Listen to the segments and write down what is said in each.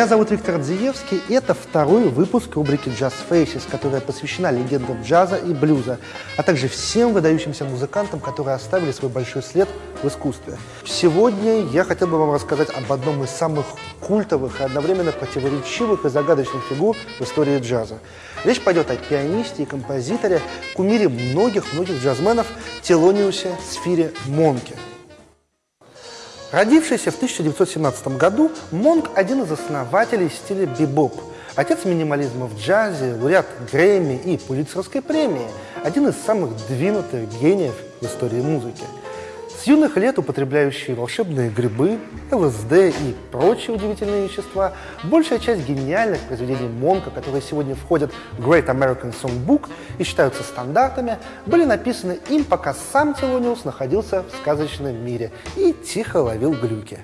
Меня зовут Виктор Дзиевский, и это второй выпуск рубрики Jazz Faces, которая посвящена легендам джаза и блюза, а также всем выдающимся музыкантам, которые оставили свой большой след в искусстве. Сегодня я хотел бы вам рассказать об одном из самых культовых и одновременно противоречивых и загадочных фигур в истории джаза. Речь пойдет о пианисте и композиторе, кумире многих-многих джазменов Телониусе Сфире Монке – Родившийся в 1917 году, Монк – один из основателей стиля бибоп, отец минимализма в джазе, лауреат Грэмми и Пулитцеровской премии, один из самых двинутых гениев в истории музыки – с юных лет употребляющие волшебные грибы, ЛСД и прочие удивительные вещества, большая часть гениальных произведений Монка, которые сегодня входят в Great American Songbook и считаются стандартами, были написаны им, пока сам Телониус находился в сказочном мире и тихо ловил глюки.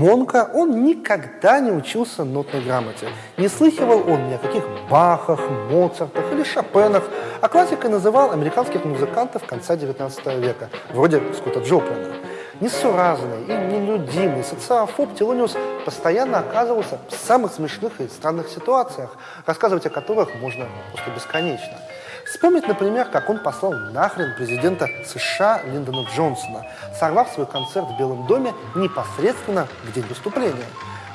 Монка, он никогда не учился нотной грамоте. Не слыхивал он ни о каких Бахах, Моцартах или Шопенах, а классикой называл американских музыкантов конца XIX века, вроде Скотта Джоплина. Несуразный и нелюдимый социофоб Телониус постоянно оказывался в самых смешных и странных ситуациях, рассказывать о которых можно просто бесконечно. Вспомнить, например, как он послал нахрен президента США Линдона Джонсона, сорвав свой концерт в Белом доме непосредственно в день выступления.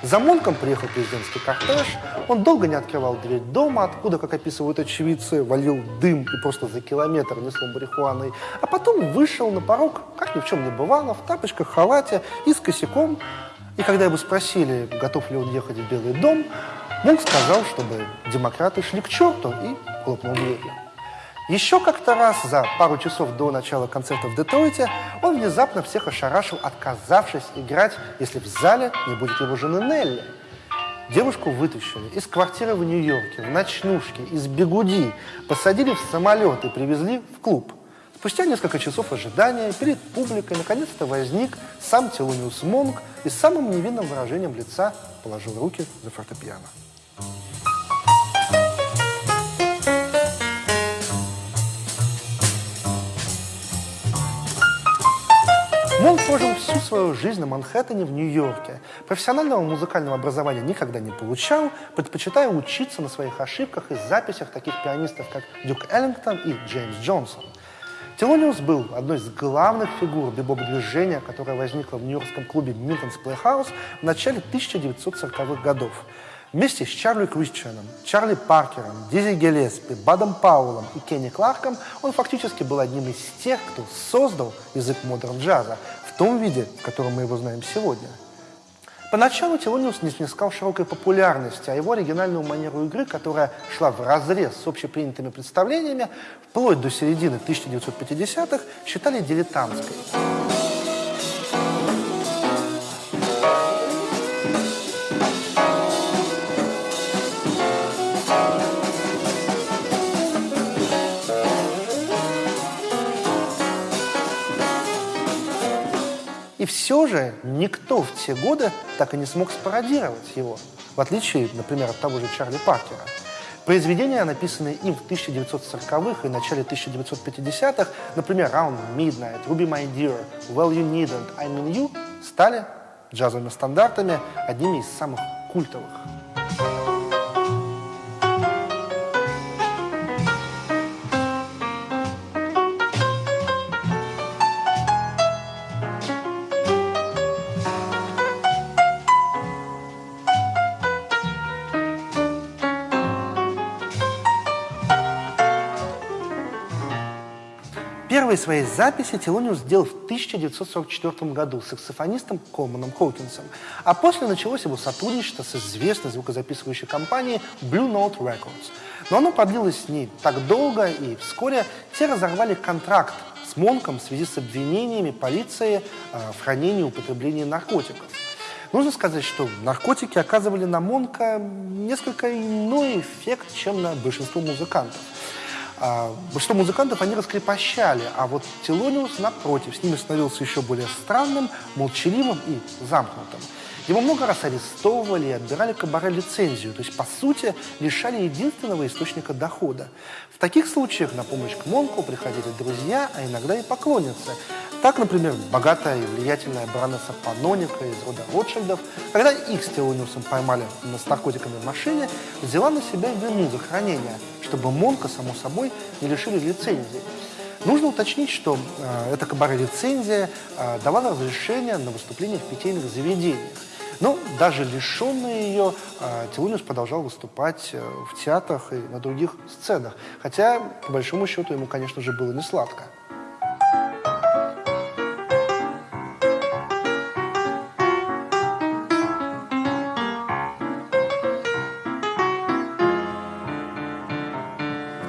За Монком приехал президентский кортеж, он долго не открывал дверь дома, откуда, как описывают очевидцы, валил дым и просто за километр несло марихуаной, а потом вышел на порог, как ни в чем не бывало, в тапочках, халате и с косяком. И когда его спросили, готов ли он ехать в Белый дом, Монк сказал, чтобы демократы шли к черту и хлопнул дверью. Еще как-то раз за пару часов до начала концерта в Детройте он внезапно всех ошарашил, отказавшись играть, если в зале не будет его жены Нелли. Девушку вытащили из квартиры в Нью-Йорке, в ночнушке, из бегуди, посадили в самолет и привезли в клуб. Спустя несколько часов ожидания перед публикой наконец-то возник сам Телониус Монг и самым невинным выражением лица положил руки за фортепиано. Монк прожил всю свою жизнь на Манхэттене в Нью-Йорке. Профессионального музыкального образования никогда не получал, предпочитая учиться на своих ошибках и записях таких пианистов, как Дюк Эллингтон и Джеймс Джонсон. Телониус был одной из главных фигур бибоп-движения, которое возникло в нью-йоркском клубе Minton's Playhouse в начале 1940-х годов. Вместе с Чарли Крисчаном, Чарли Паркером, Диззи Гиллеспи, Бадом Пауэллом и Кенни Кларком он фактически был одним из тех, кто создал язык модерн-джаза в том виде, в котором мы его знаем сегодня. Поначалу Телониус не снискал широкой популярности, а его оригинальную манеру игры, которая шла в разрез с общепринятыми представлениями, вплоть до середины 1950-х, считали дилетантской. И все же никто в те годы так и не смог спародировать его, в отличие, например, от того же Чарли Паркера. Произведения, написанные им в 1940-х и начале 1950-х, например, Round Midnight, Ruby My Dear, Well You Needn't, I Mean You, стали джазовыми стандартами, одними из самых культовых. Первые свои записи Телониус сделал в 1944 году с саксофонистом Колманом Хоукинсом, а после началось его сотрудничество с известной звукозаписывающей компанией Blue Note Records. Но оно продлилось с ней так долго, и вскоре те разорвали контракт с Монком в связи с обвинениями полиции э, в хранении и употреблении наркотиков. Нужно сказать, что наркотики оказывали на Монка несколько иной эффект, чем на большинство музыкантов. А, большинство музыкантов они раскрепощали, а вот Телониус, напротив, с ними становился еще более странным, молчаливым и замкнутым. Его много раз арестовывали и отбирали кабаре лицензию, то есть, по сути, лишали единственного источника дохода. В таких случаях на помощь к Монку приходили друзья, а иногда и поклонницы. Так, например, богатая и влиятельная баронесса Паноника из рода Ротшильдов, когда их с Телониусом поймали с наркотиками в машине, взяла на себя вину за хранение, чтобы Монка, само собой, не лишили лицензии. Нужно уточнить, что э, эта кабаре-лицензия э, давала разрешение на выступление в питейных заведениях. Но даже лишенный ее, а, Телуниус продолжал выступать э, в театрах и на других сценах. Хотя, по большому счету, ему, конечно же, было не сладко.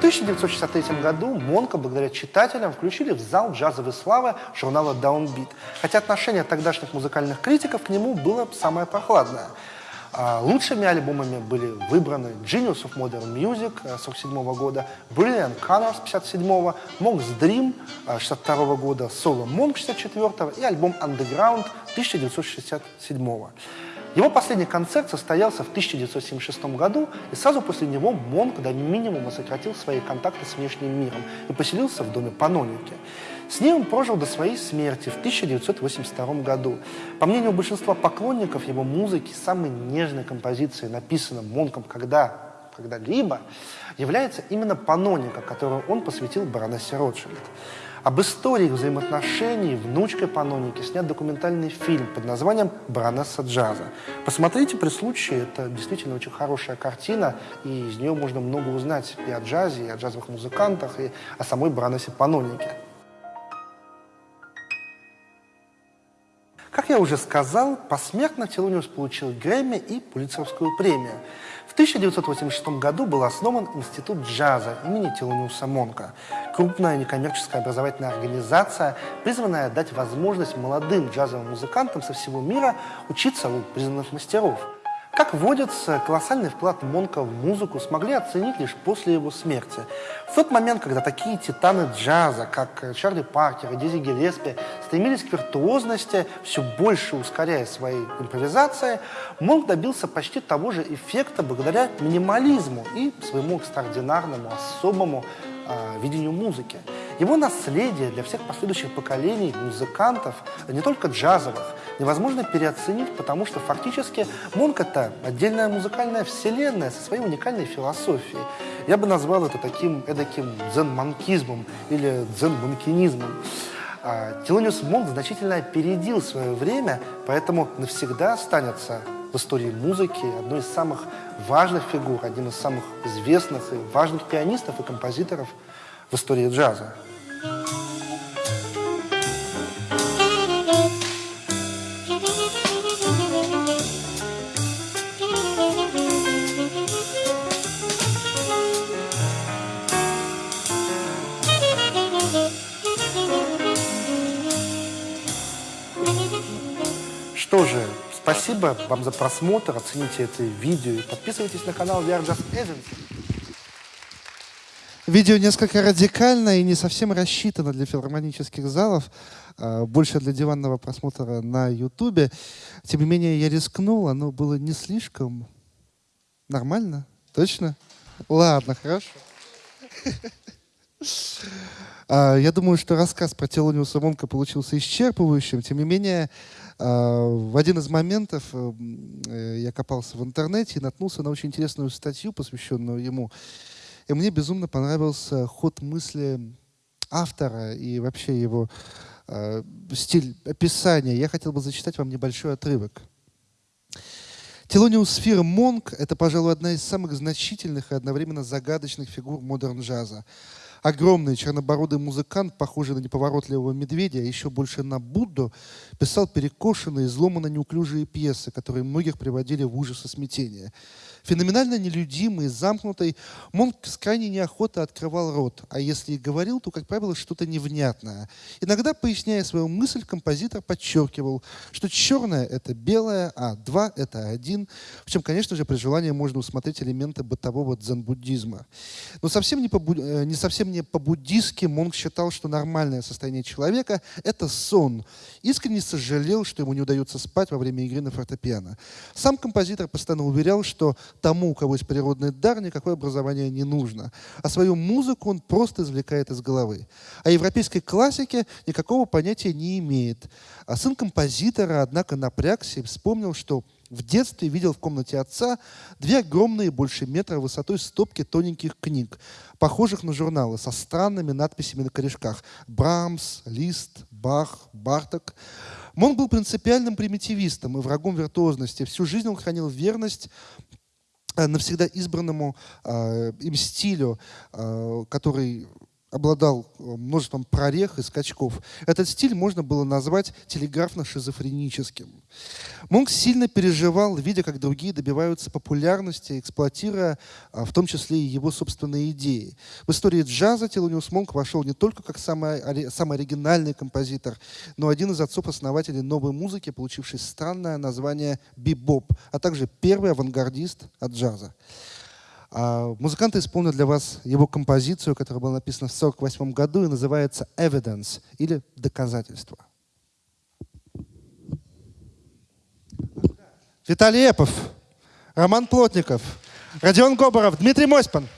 1963 году Монка, благодаря читателям, включили в зал джазовой славы журнала Downbeat, хотя отношение тогдашних музыкальных критиков к нему было самое прохладное. А, лучшими альбомами были выбраны Genius of Modern Music 1947 э, года, Brilliant Colors 1957, Monk's Dream 1962 э, года, Solo Monk 1964 и альбом Underground 1967. Его последний концерт состоялся в 1976 году, и сразу после него Монк до минимума сократил свои контакты с внешним миром и поселился в доме Паноники. С ним он прожил до своей смерти в 1982 году. По мнению большинства поклонников его музыки, самой нежной композицией, написанной Монком когда когда-либо, является именно Паноника, которую он посвятил баронессе Ротшильд. Об истории взаимоотношений внучкой Паноники снят документальный фильм под названием «Баронесса джаза». Посмотрите при случае, это действительно очень хорошая картина, и из нее можно много узнать и о джазе, и о джазовых музыкантах, и о самой баронессе Панонике. Как я уже сказал, посмертно Телониус получил Грэмми и Пулитцеровскую премию – 1986 году был основан Институт джаза имени Телониуса Монка, крупная некоммерческая образовательная организация, призванная дать возможность молодым джазовым музыкантам со всего мира учиться у признанных мастеров – как водится, колоссальный вклад Монка в музыку смогли оценить лишь после его смерти. В тот момент, когда такие титаны джаза, как Чарли Паркер и Дизи Гелеспи, стремились к виртуозности, все больше ускоряя свои импровизации, Монк добился почти того же эффекта благодаря минимализму и своему экстраординарному, особому э, видению музыки. Его наследие для всех последующих поколений музыкантов, не только джазовых, невозможно переоценить, потому что фактически Монк — это отдельная музыкальная вселенная со своей уникальной философией. Я бы назвал это таким эдаким дзен-манкизмом или дзен-манкинизмом. А, Телониус Монк значительно опередил свое время, поэтому навсегда останется в истории музыки одной из самых важных фигур, одним из самых известных и важных пианистов и композиторов в истории джаза. Спасибо вам за просмотр, оцените это видео и подписывайтесь на канал VR Just Agency. Видео несколько радикально и не совсем рассчитано для филармонических залов, а больше для диванного просмотра на Ютубе. Тем не менее, я рискнул, оно было не слишком нормально. Точно? Ладно, хорошо. А, я думаю, что рассказ про Телониуса Монка получился исчерпывающим. Тем не менее, а, в один из моментов э, я копался в интернете и наткнулся на очень интересную статью, посвященную ему. И мне безумно понравился ход мысли автора и вообще его э, стиль описания. Я хотел бы зачитать вам небольшой отрывок. Телониус Фир Монк — это, пожалуй, одна из самых значительных и одновременно загадочных фигур модерн-джаза. Огромный чернобородый музыкант, похожий на неповоротливого медведя, а еще больше на Будду, писал перекошенные, изломанно неуклюжие пьесы, которые многих приводили в ужас и смятение. Феноменально нелюдимый, замкнутый, Монк с крайней неохотой открывал рот, а если и говорил, то, как правило, что-то невнятное. Иногда, поясняя свою мысль, композитор подчеркивал, что черное — это белое, а два — это один. В чем, конечно же, при желании можно усмотреть элементы бытового дзен-буддизма. Но совсем не, по, э, не совсем не по-буддистски Монк считал, что нормальное состояние человека — это сон. Искренне сожалел, что ему не удается спать во время игры на фортепиано. Сам композитор постоянно уверял, что тому, у кого есть природный дар, никакое образование не нужно. А свою музыку он просто извлекает из головы. А европейской классике никакого понятия не имеет. А сын композитора, однако, напрягся и вспомнил, что в детстве видел в комнате отца две огромные, больше метра высотой стопки тоненьких книг, похожих на журналы, со странными надписями на корешках. Брамс, Лист, Бах, Барток. Монк был принципиальным примитивистом и врагом виртуозности. Всю жизнь он хранил верность навсегда избранному э, им стилю, э, который обладал э, множеством прорех и скачков. Этот стиль можно было назвать телеграфно-шизофреническим. Монк сильно переживал, видя, как другие добиваются популярности, эксплуатируя а, в том числе и его собственные идеи. В истории джаза Телониус Монк вошел не только как самый, самый оригинальный композитор, но один из отцов-основателей новой музыки, получивший странное название бибоп, а также первый авангардист от джаза. А, музыканты исполнят для вас его композицию, которая была написана в 1948 году и называется «Evidence» или «Доказательство». Виталий Эпов, Роман Плотников, Родион Гоборов, Дмитрий Мосьпан –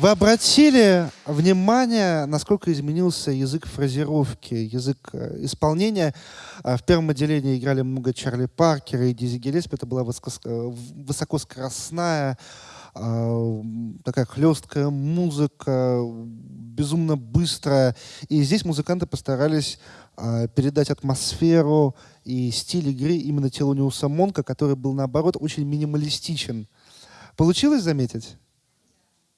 вы обратили внимание, насколько изменился язык фразировки, язык э, исполнения? А, в первом отделении играли много Чарли Паркера и Дизи Гелеспи. Это была э, высокоскоростная, такая хлесткая музыка, безумно быстрая. И здесь музыканты постарались передать атмосферу и стиль игры именно Телониуса Монка, который был, наоборот, очень минималистичен. Получилось заметить?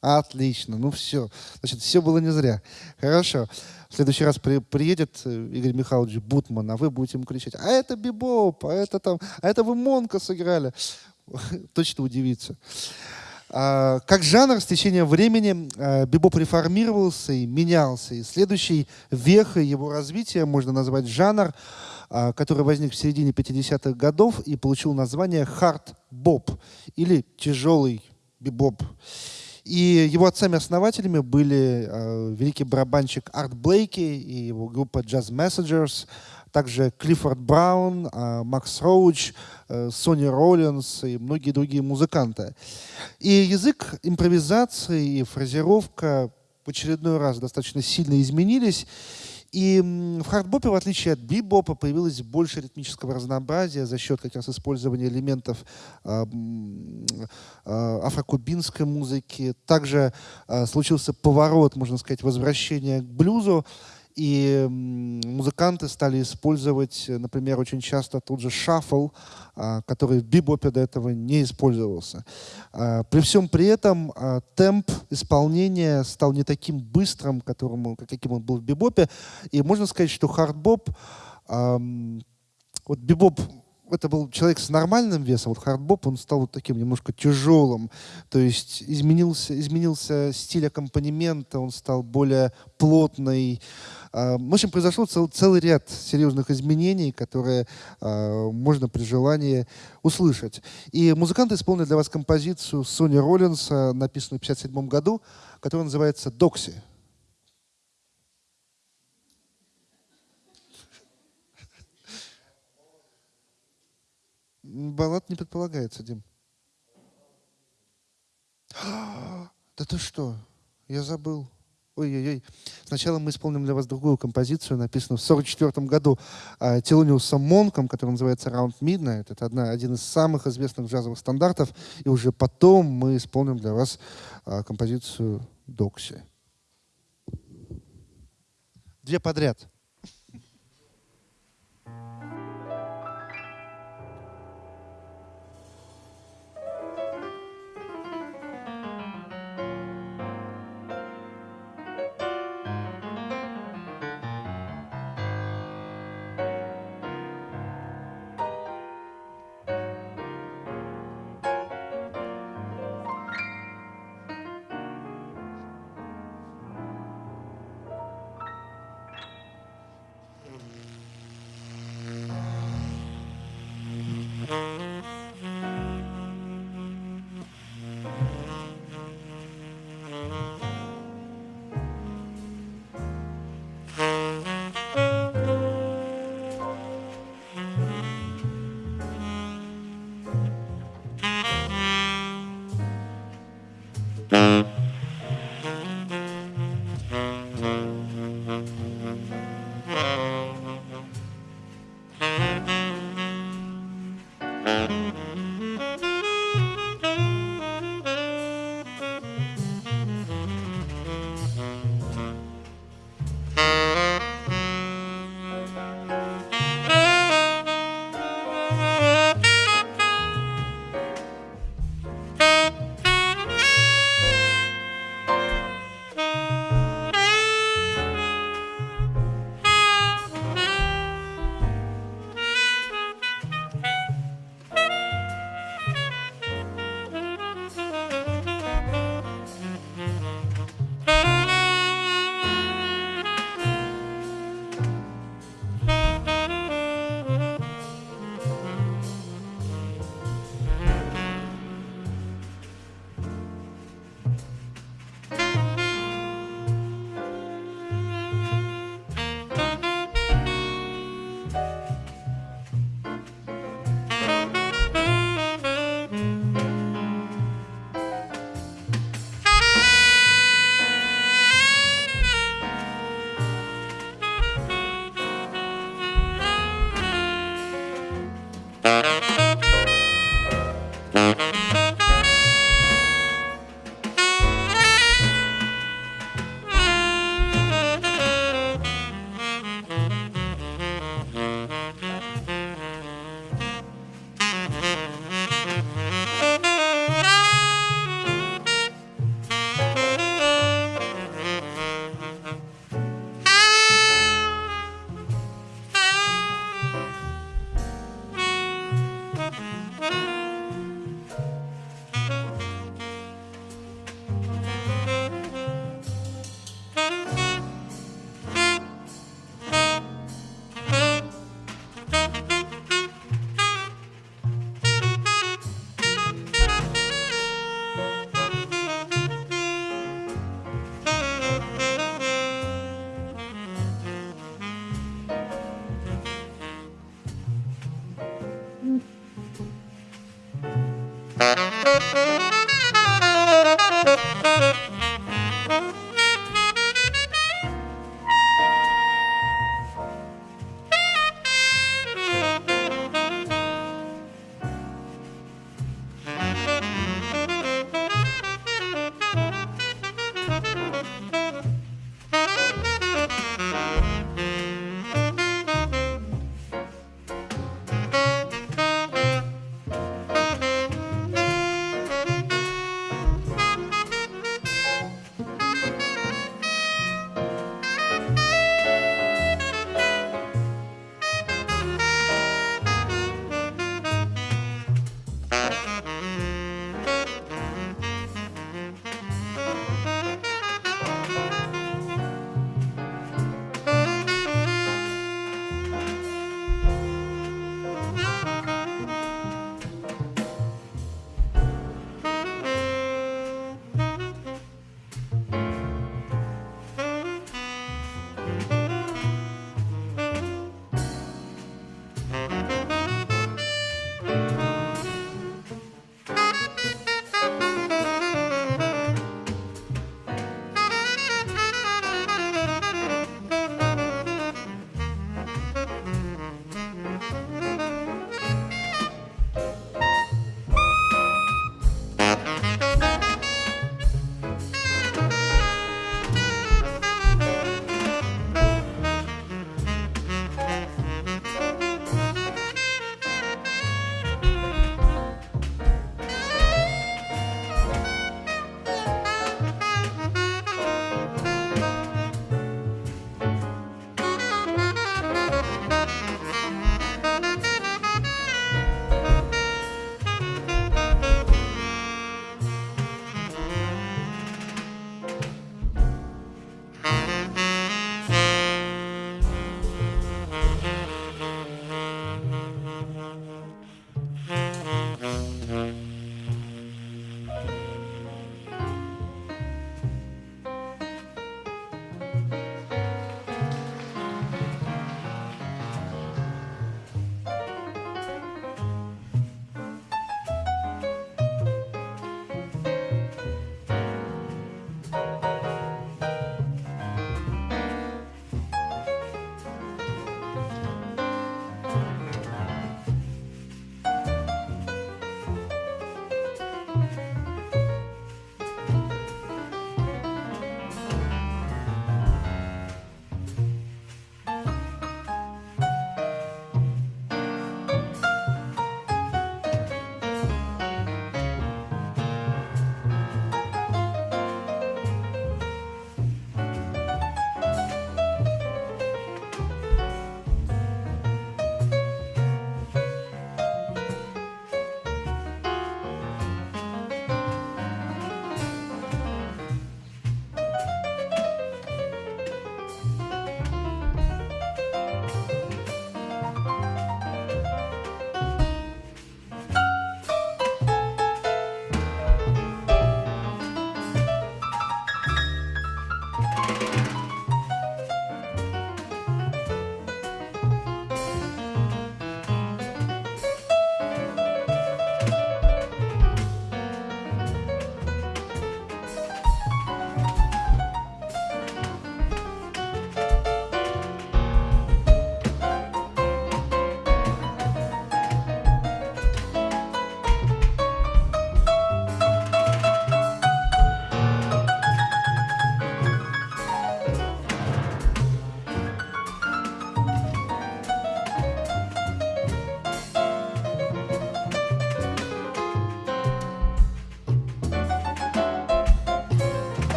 Отлично, ну все. Значит, все было не зря. Хорошо. В следующий раз при, приедет э, Игорь Михайлович Бутман, а вы будете ему кричать, а это бибоп, а это там, а это вы Монка сыграли. Точно удивится. А, как жанр с течением времени а, бибоп реформировался и менялся. И следующей вехой его развития можно назвать жанр, а, который возник в середине 50-х годов и получил название хард-боп или тяжелый бибоп. И его отцами-основателями были э, великий барабанщик Арт Блейки и его группа Jazz Messengers, также Клиффорд Браун, э, Макс Роуч, э, Сони Роллинс и многие другие музыканты. И язык импровизации и фразировка в очередной раз достаточно сильно изменились. И в хардбопе, в отличие от бибопа, появилось больше ритмического разнообразия за счет как раз использования элементов э, э, афрокубинской музыки. Также э, случился поворот, можно сказать, возвращения к блюзу. И музыканты стали использовать, например, очень часто тот же шаффл, а, который в бибопе до этого не использовался. А, при всем при этом а, темп исполнения стал не таким быстрым, которому, каким он был в бибопе. И можно сказать, что хардбоп, вот бибоп это был человек с нормальным весом, вот хардбоп, он стал вот таким немножко тяжелым, то есть изменился, изменился стиль аккомпанемента, он стал более плотный. А, в общем, произошел цел, целый ряд серьезных изменений, которые э, можно при желании услышать. И музыканты исполнили для вас композицию Сонни Роллинс, написанную в 1957 году, которая называется «Doxy». Баллад не предполагается, Дим. Да ты что? Я забыл. Ой-ой-ой. Сначала мы исполним для вас другую композицию, написанную в 1944 году э, Телониусом Монком, которая называется «Round Midnight». Это одна, один из самых известных джазовых стандартов. И уже потом мы исполним для вас э, композицию «Докси». Две подряд.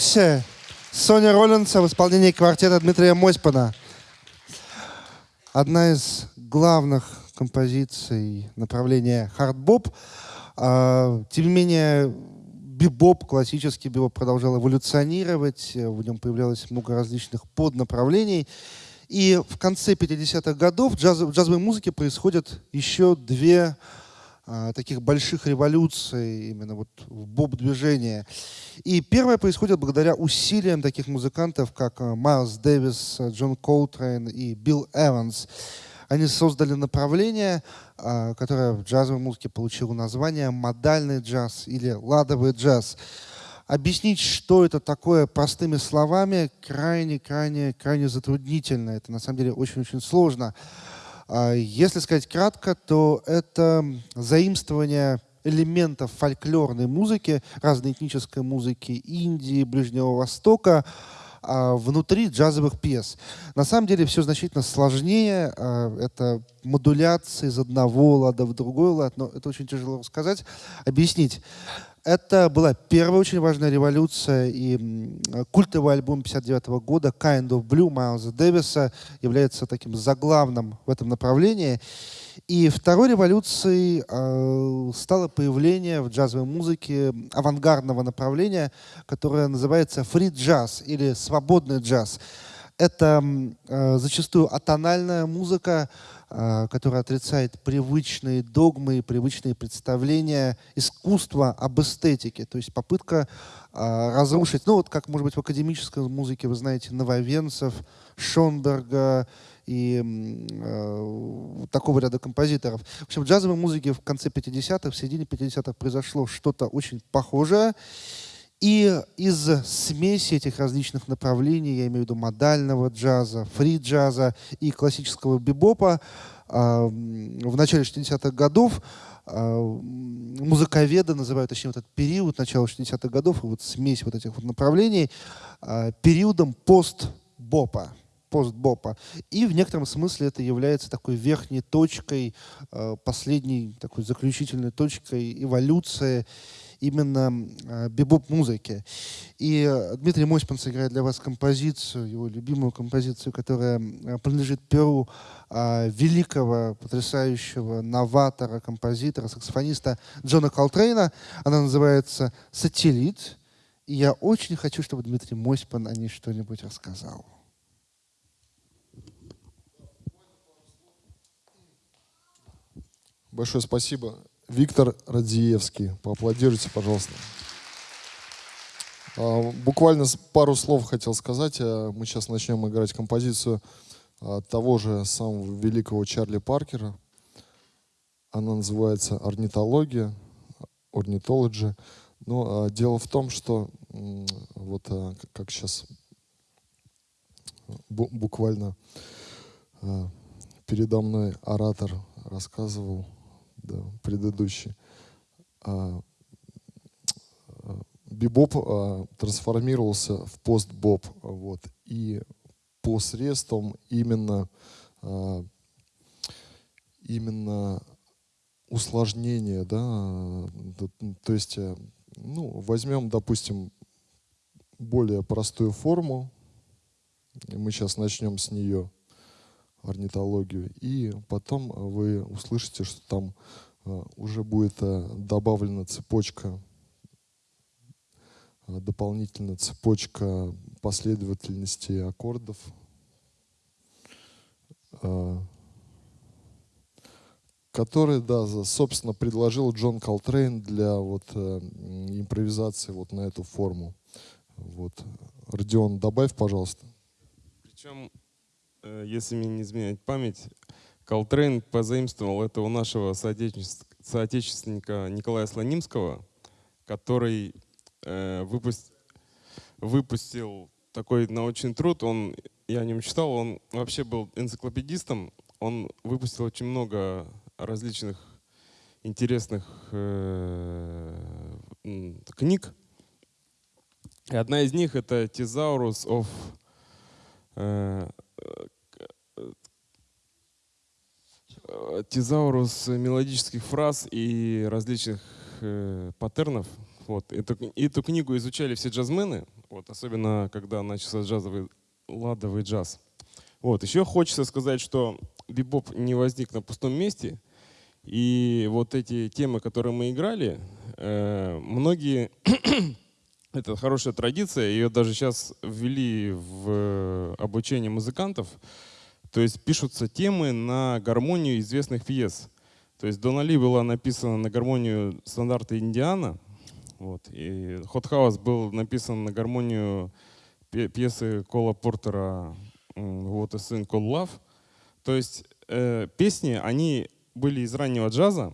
Doxy Сонни Роллинса в исполнении квартета Дмитрия Моспана. Одна из главных композиций направления хардбоп. А, тем не менее, бибоп, классический бибоп продолжал эволюционировать, в нем появлялось много различных поднаправлений. И в конце 50-х годов в, джаз, в джазовой музыке происходят еще две таких больших революций именно вот в боп-движении. И первое происходит благодаря усилиям таких музыкантов, как а, Майлз Дэвис, Джон Колтрейн и Билл Эванс. Они создали направление, а, которое в джазовой музыке получило название модальный джаз или ладовый джаз. Объяснить, что это такое простыми словами, крайне, крайне, крайне затруднительно. Это на самом деле очень-очень сложно. А, если сказать кратко, то это заимствование элементов фольклорной музыки, разной этнической музыки Индии, Ближнего Востока, а, внутри джазовых пьес. На самом деле все значительно сложнее. А, это модуляция из одного лада в другой лад, но это очень тяжело сказать, объяснить. Это была первая очень важная революция, и культовый альбом 59 года «Kind of Blue» Майлза Дэвиса является таким заглавным в этом направлении. И второй революцией э, стало появление в джазовой музыке авангардного направления, которое называется фри-джаз или свободный джаз. Это э, зачастую атональная музыка, который отрицает привычные догмы и привычные представления искусства об эстетике. То есть попытка а, разрушить, ну вот как, может быть, в академической музыке, вы знаете, Нововенцев, Шонберга и э, такого ряда композиторов. В общем, в джазовой музыке в конце 50-х, в середине 50-х произошло что-то очень похожее. И из смеси этих различных направлений, я имею в виду модального джаза, фри-джаза и классического бибопа, а, в начале 60-х годов а, музыковеды называют, точнее, вот этот период начала 60-х годов, и вот смесь вот этих вот направлений, а, периодом пост-бопа постбопа. И в некотором смысле это является такой верхней точкой, последней такой заключительной точкой эволюции именно э, бибоп-музыки. И э, Дмитрий Мосьпан сыграет для вас композицию, его любимую композицию, которая э, принадлежит перу великого, потрясающего новатора, композитора, саксофониста Джона Колтрейна. Она называется «Сателлит». И я очень хочу, чтобы Дмитрий Мосьпан о ней что-нибудь рассказал. Большое спасибо. Виктор Радзиевский. Поаплодируйте, пожалуйста. А, буквально пару слов хотел сказать. А, мы сейчас начнем играть композицию а, того же самого великого Чарли Паркера. Она называется «Орнитология», «Орнитологи». Но дело в том, что вот как сейчас буквально передо мной оратор рассказывал, да, предыдущий. А, а, бибоп а, трансформировался в постбоп. Вот, и посредством именно, а, именно усложнения, да, то есть, э, ну, возьмем, допустим, более простую форму, мы сейчас начнем с нее, орнитологию. И потом вы услышите, что там э, уже будет э, добавлена цепочка, э, дополнительная цепочка последовательности аккордов, который, да, собственно, предложил Джон Колтрейн для вот импровизации вот на эту форму. Вот. Родион, добавь, пожалуйста. Если мне не изменяет память, Колтрейн позаимствовал это у нашего соотечественника Николая Слонимского, который э, выпустил, выпустил такой научный труд. Он, я о нем читал, он вообще был энциклопедистом. Он выпустил очень много различных интересных э, книг. И одна из них это «Thesaurus of э, тезаурус мелодических фраз и различных э, паттернов, Вот. Эту, эту книгу изучали все джазмены, вот, особенно когда начался джазовый ладовый джаз. Вот. Еще хочется сказать, что бибоп не возник на пустом месте. И вот эти темы, которые мы играли, э, многие это хорошая традиция, ее даже сейчас ввели в обучение музыкантов. То есть пишутся темы на гармонию известных пьес. То есть Донали была написана на гармонию стандарта Индиана, вот, и Hot House был написан на гармонию пьесы Кола Портера «What a Thing Called Love». То есть э, песни, они были из раннего джаза,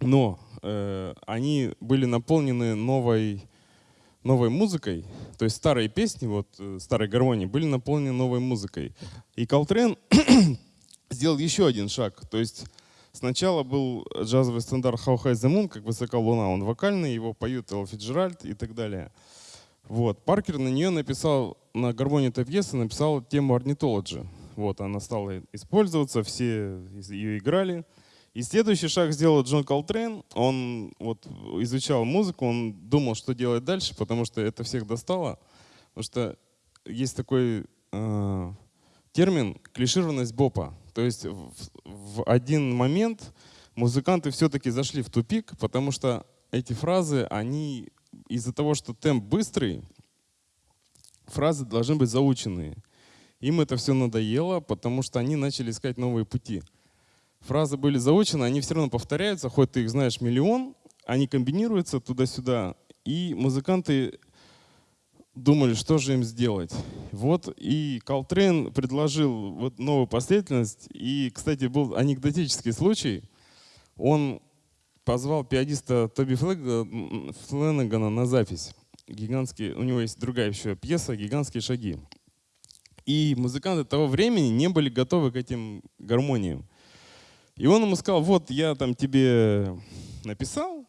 но э, они были наполнены новой новой музыкой, то есть старые песни, вот э, старой гармонии, были наполнены новой музыкой. И Колтрен сделал еще один шаг. То есть сначала был джазовый стандарт How High the Moon, как высока луна, он вокальный, его поют Элла Фицджеральд и так далее. Вот. Паркер на нее написал, на гармонии этой пьесы написал тему Ornithology. Вот, она стала использоваться, все ее играли. И следующий шаг сделал Джон Колтрейн. Он вот изучал музыку, он думал, что делать дальше, потому что это всех достало. Потому что есть такой э, термин клишированность бопа. То есть в, в один момент музыканты все-таки зашли в тупик, потому что эти фразы, они из-за того, что темп быстрый, фразы должны быть заученные. Им это все надоело, потому что они начали искать новые пути фразы были заучены, они все равно повторяются, хоть ты их знаешь миллион, они комбинируются туда-сюда, и музыканты думали, что же им сделать. Вот и Колтрейн предложил вот новую последовательность. И, кстати, был анекдотический случай. Он позвал пианиста Тоби Фленнегана на запись. Гигантские, у него есть другая еще пьеса «Гигантские шаги». И музыканты того времени не были готовы к этим гармониям. И он ему сказал, вот я там тебе написал,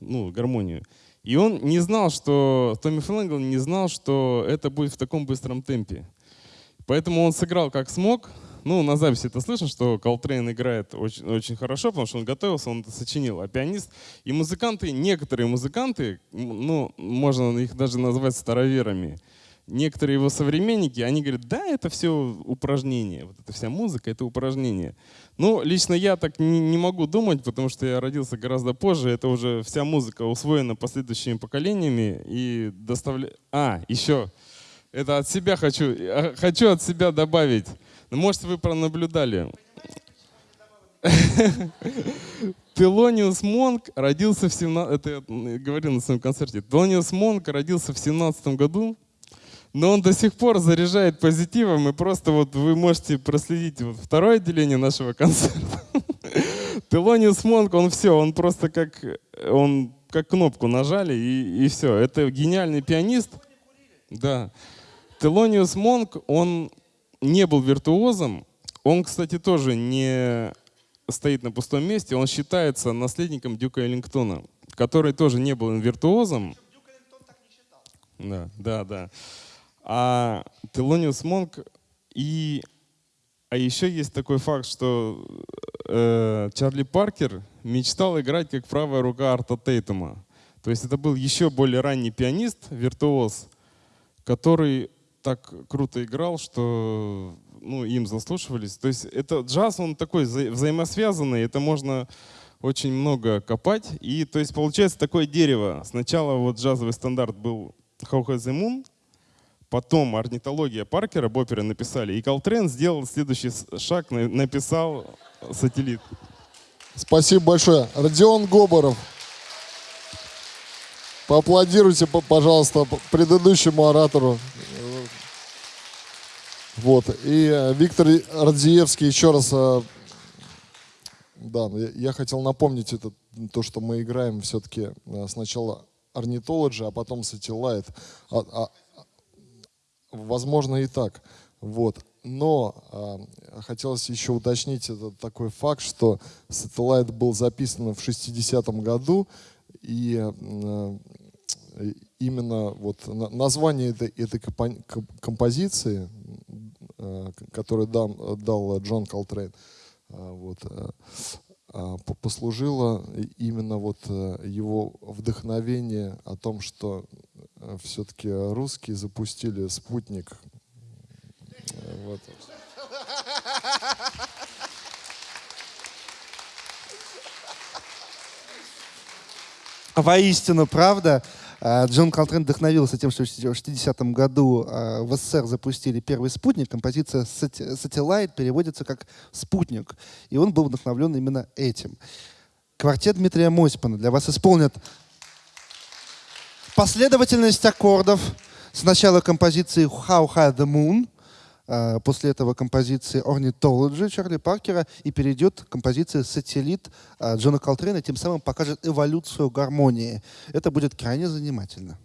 ну, гармонию. И он не знал, что, Томми Флэнгл не знал, что это будет в таком быстром темпе. Поэтому он сыграл как смог. Ну, на записи это слышно, что Колтрейн играет очень, очень хорошо, потому что он готовился, он это сочинил. А пианист и музыканты, некоторые музыканты, ну, можно их даже назвать староверами, некоторые его современники, они говорят, да, это все упражнение, вот эта вся музыка, это упражнение. Ну, лично я так не, не могу думать, потому что я родился гораздо позже, это уже вся музыка усвоена последующими поколениями и доставляет... А, еще, это от себя хочу, хочу от себя добавить. Ну, может, вы пронаблюдали. Телониус Монк родился в 17... Это я говорил на своем концерте. Телониус Монк родился в 17 году но он до сих пор заряжает позитивом, и просто вот вы можете проследить вот второе отделение нашего концерта. Телониус Монк, он все, он просто как, он как кнопку нажали, и, и все. Это гениальный пианист. Да. Телониус Монк, он не был виртуозом. Он, кстати, тоже не стоит на пустом месте. Он считается наследником Дюка Эллингтона, который тоже не был виртуозом. Да, да, да. А Телониус Монк и... А еще есть такой факт, что э, Чарли Паркер мечтал играть как правая рука Арта Тейтума. То есть это был еще более ранний пианист, виртуоз, который так круто играл, что ну, им заслушивались. То есть это джаз, он такой вза взаимосвязанный, это можно очень много копать. И то есть получается такое дерево. Сначала вот джазовый стандарт был How Has the Moon, Потом орнитология Паркера, Боппера написали. И Колтрен сделал следующий шаг, написал сателлит. Спасибо большое. Родион Гоборов. Поаплодируйте, пожалуйста, предыдущему оратору. Вот. И э, Виктор Радзиевский еще раз... Э, да, я хотел напомнить это, то, что мы играем все-таки э, сначала орнитологи, а потом Satellite. Возможно и так. Вот. Но э, хотелось еще уточнить этот такой факт, что Satellite был записан в 60-м году, и э, именно вот название этой, этой композиции, э, которую дал, дал Джон Колтрейн, э, вот, э, послужило именно вот э, его вдохновение о том, что э, все-таки русские запустили спутник. Вот. Воистину, правда. А, Джон Колтрейн вдохновился тем, что в 60-м году а, в СССР запустили первый спутник. Композиция «Satellite» переводится как «спутник». И он был вдохновлен именно этим. Квартет Дмитрия Мосипана для вас исполнят последовательность аккордов. Сначала композиции «How High the Moon», после этого композиции Ornithology Чарли Паркера и перейдет к композиции Сателлит Джона Колтрейна, тем самым покажет эволюцию гармонии. Это будет крайне занимательно.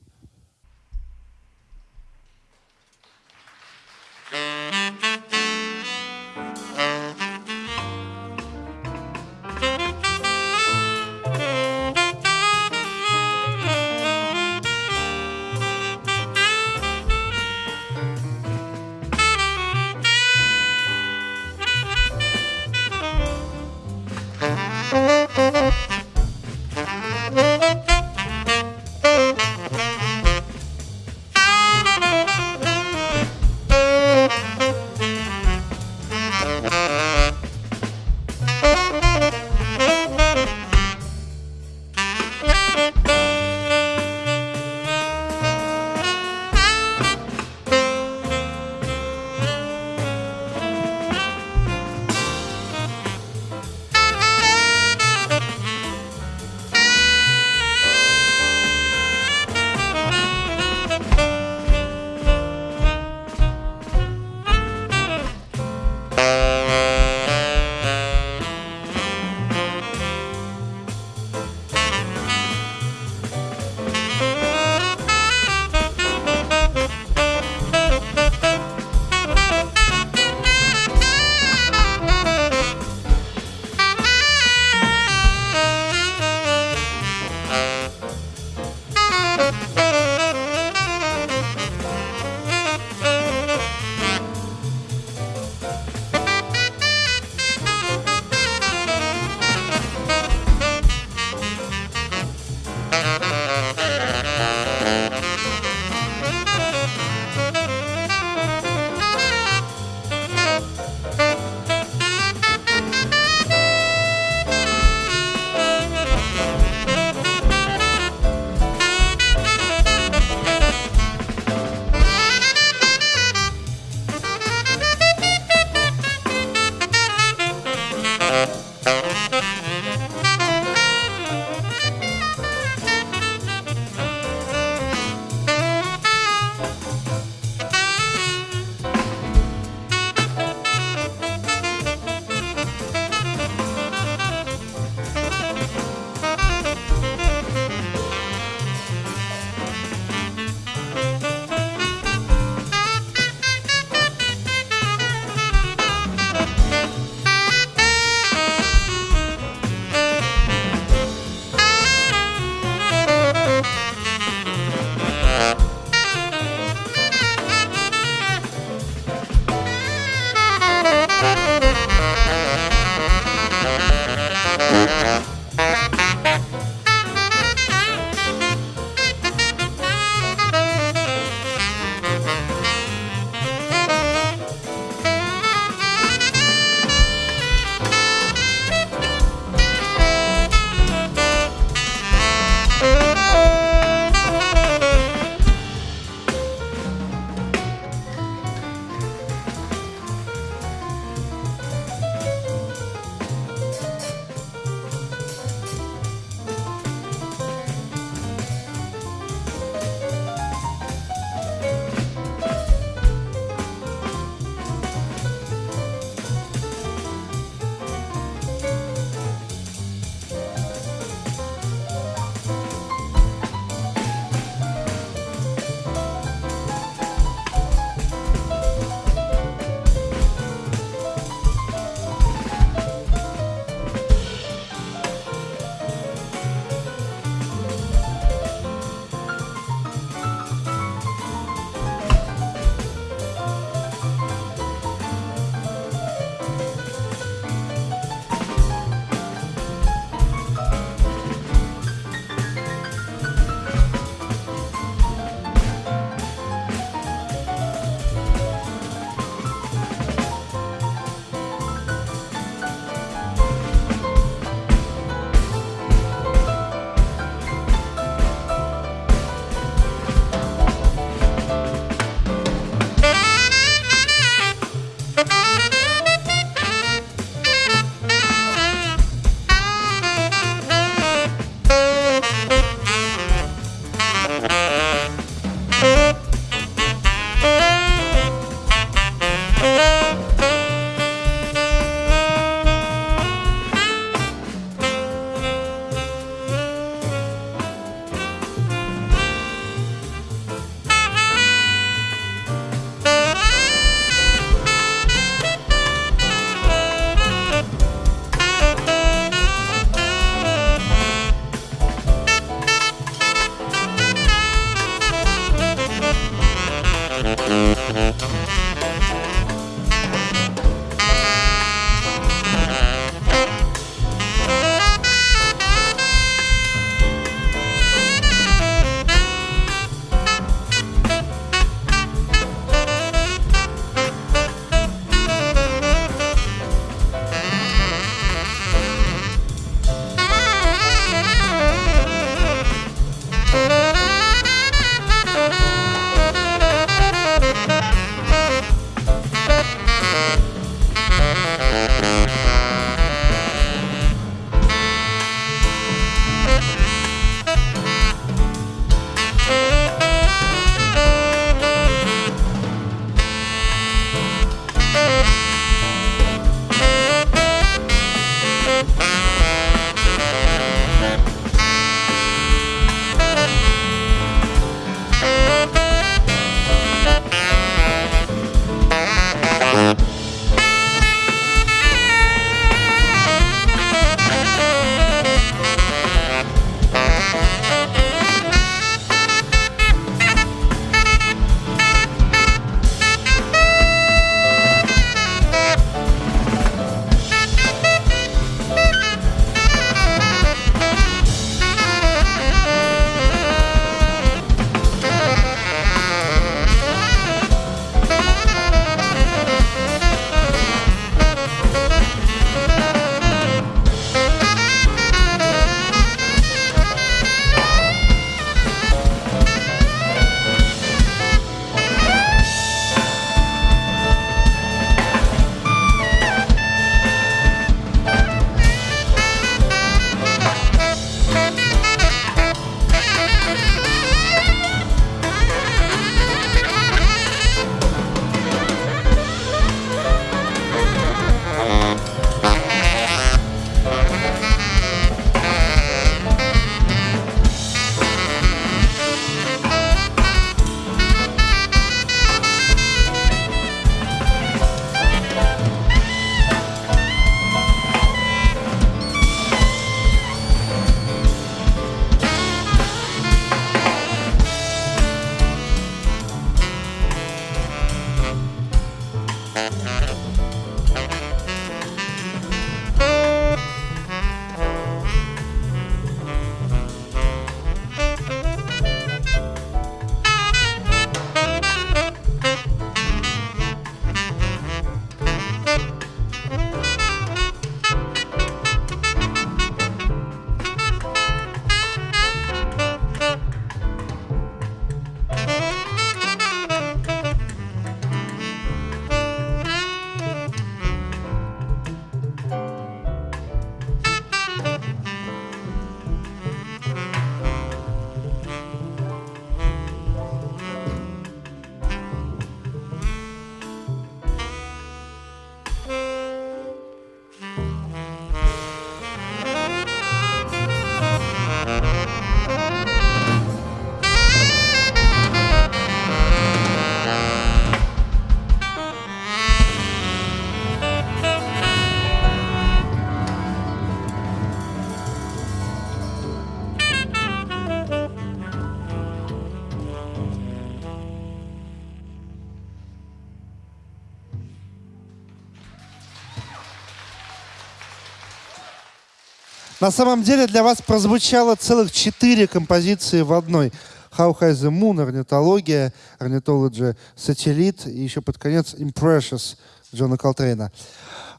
На самом деле для вас прозвучало целых четыре композиции в одной. How High the Moon, орнитология, орнитология, сателлит и еще под конец Impressions Джона Колтрейна.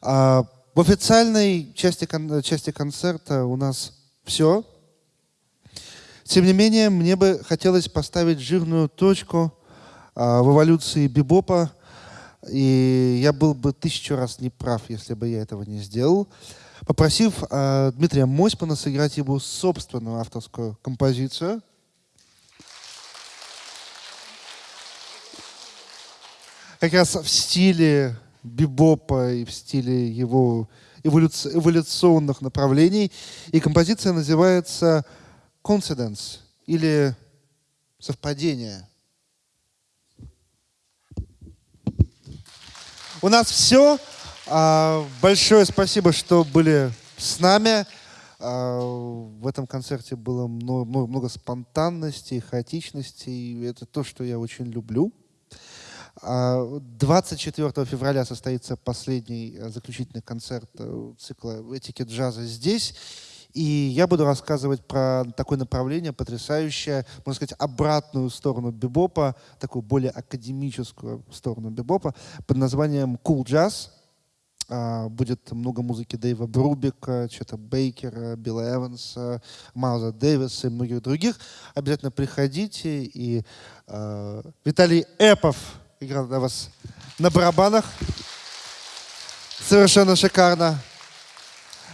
А, в официальной части, части концерта у нас все. Тем не менее, мне бы хотелось поставить жирную точку а, в эволюции бибопа, и я был бы тысячу раз неправ, если бы я этого не сделал попросив э, Дмитрия Мосьпана сыграть его собственную авторскую композицию. Как раз в стиле бибопа и в стиле его эволюци- эволюционных направлений. И композиция называется «Coincidence» или «Совпадение». У нас все а, большое спасибо, что были с нами. А, в этом концерте было много, много, много спонтанности, хаотичности. И это то, что я очень люблю. А, 24 февраля состоится последний э, заключительный концерт э, цикла «Этики джаза» здесь. И я буду рассказывать про такое направление потрясающее, можно сказать, обратную сторону бибопа, такую более академическую сторону бибопа под названием Cool Jazz. А, Будет много музыки Дэйва Брубика, Чета Бейкера, Билла Эванса, Майлза Дэвиса и многих других. Обязательно приходите. И э, Виталий Эпов играл для вас на барабанах. Совершенно шикарно.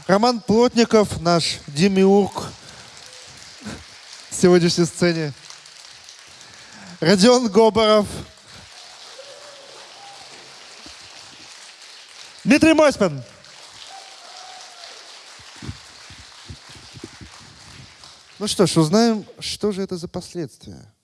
Роман Плотников, наш демиург в сегодняшней сцене. Родион Гобаров. Дмитрий Мосьман. Ну что ж, узнаем, что же это за последствия.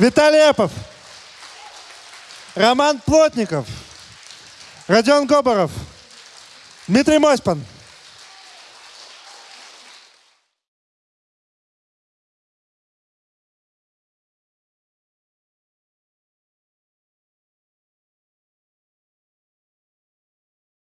Виталий Эпов. Роман Плотников. Родион Гоборов. Дмитрий Мосьпан.